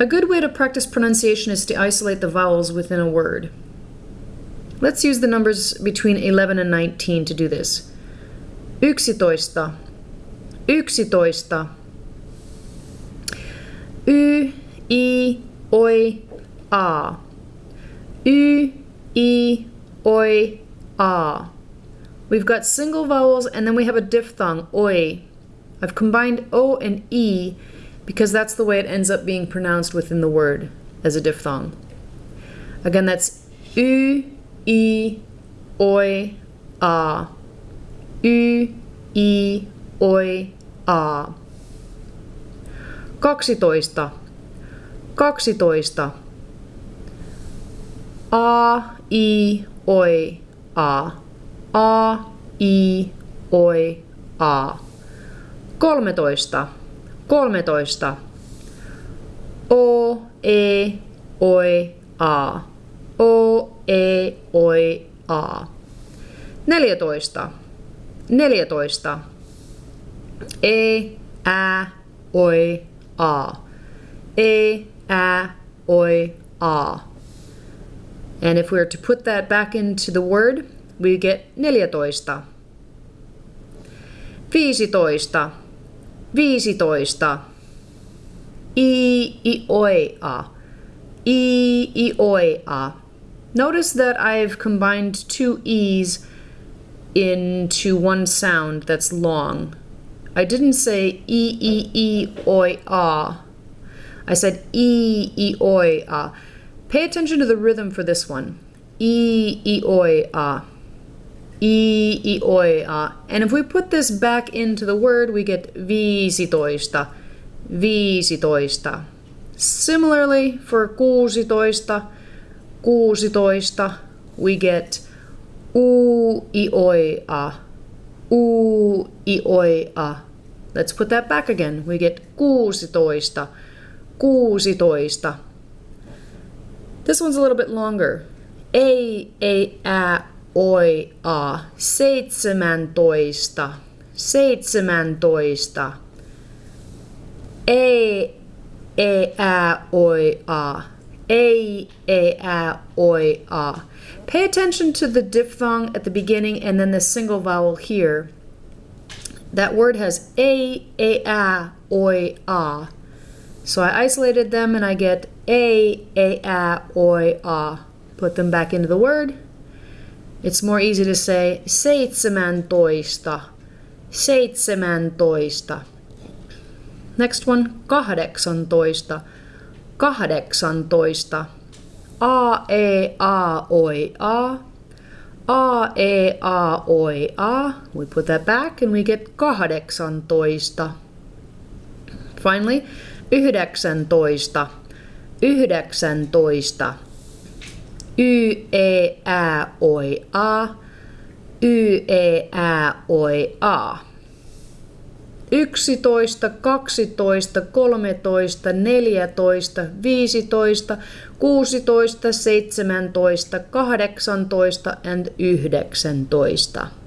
A good way to practice pronunciation is to isolate the vowels within a word. Let's use the numbers between 11 and 19 to do this. Yksitoista. Yksitoista. Y, I, oi, a. Y, I, oi, a. We've got single vowels and then we have a diphthong, oi. I've combined O and E because that's the way it ends up being pronounced within the word as a diphthong. Again, that's U, I, Oi, A. U, I, Oi, A. Kaksitoista. Kaksitoista. A, I, Oi, A. A, I, Oi, A. Kolmetoista. Kolmetoista. O, E, Oi, A. O, E, Oi, A. Neljätoista. Neljätoista. E, Ä, Oi, A. E, Ä, Oi, A. And if we were to put that back into the word, we get neljätoista. Viisitoista. Viisitoista. I, i, oi, a. I, i, oi, a. Notice that I've combined two E's into one sound that's long. I didn't say E, E, E, oi, ah. I said E, E, oi, ah. Pay attention to the rhythm for this one. E, E, oi, ah. Ah. And if we put this back into the word, we get viisitoista, viisitoista. Similarly, for kuusitoista, kuusitoista, we get u, i, oi, a. U, i, oi, a. Let's put that back again. We get kuusitoista, kuusitoista. This one's a little bit longer. Ei, ei, ä, oi, a. Seitsemäntoista, seitsemäntoista. Ei, ei, ä, oi, a. Ei, ei, ä, oi, a. Pay attention to the diphthong at the beginning and then the single vowel here. That word has a, a, a, oi, a. So I isolated them and I get a, a, a, oi, a. Put them back into the word. It's more easy to say seitsemäntoista, seitsemäntoista. Next one, kahdeksantoista, kahdeksantoista. A, E, A, oi, A. A, E, A, oi, A. We put that back and we get kahdeksantoista. Finally, yhdeksäntoista, yhdeksäntoista. Y, E, Ä, oi, A. Y, E, Ä, oi, A. 11, 12, 13, 14, 15, 16, 17, 18 and 19.